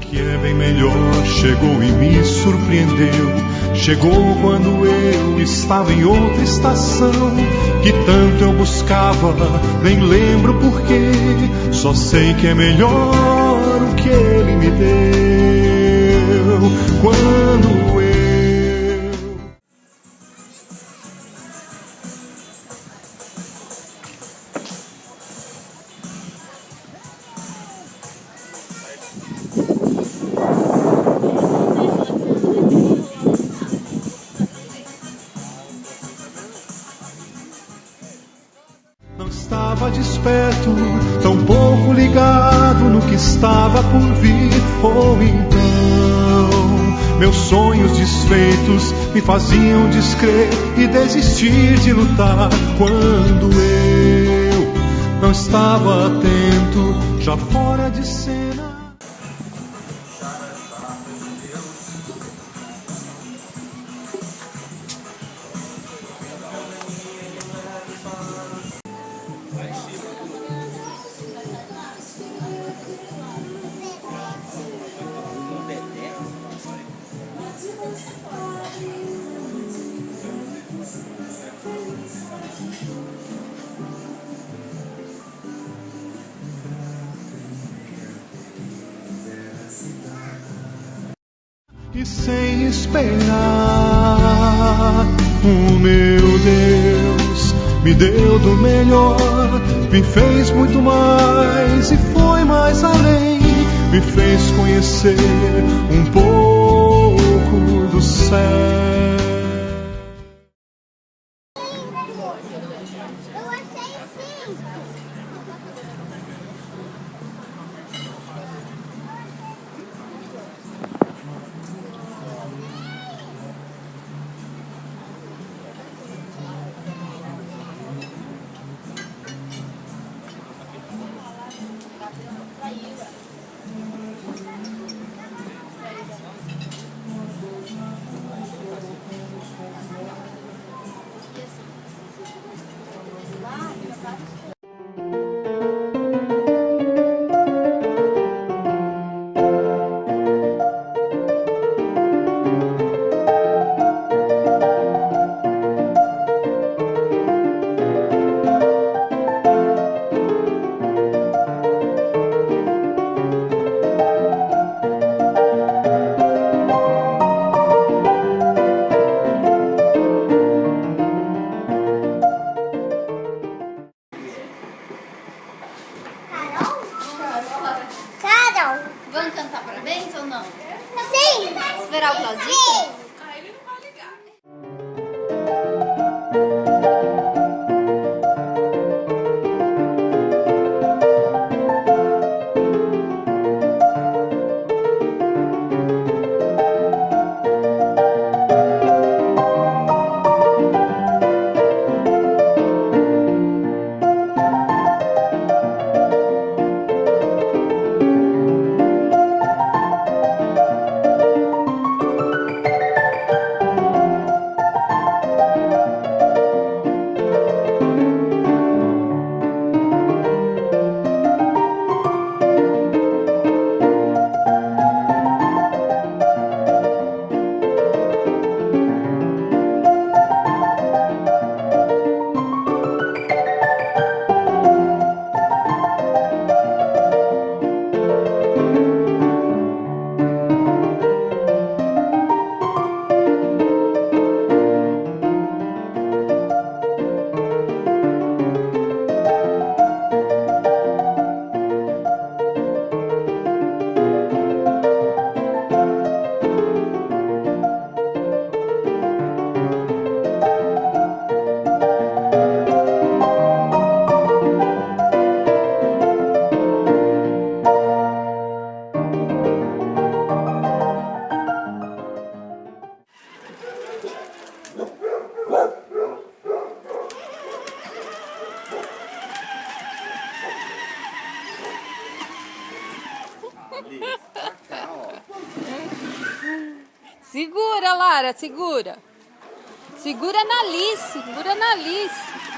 Que é bem melhor chegou e me surpreendeu. Chegou quando eu estava em outra estação que tanto eu buscava, nem lembro porquê. Só sei que é melhor o que ele me deu. Que estava por vir. Ou então, meus sonhos desfeitos me faziam descrer e desistir de lutar. Quando eu não estava atento, já fora de cena. E sem esperar, o meu Deus me deu do melhor, me fez muito mais e foi mais além, me fez conhecer um pouco Esperar o Claudinho? Segura, Lara, segura. Segura na Alice, segura na Alice.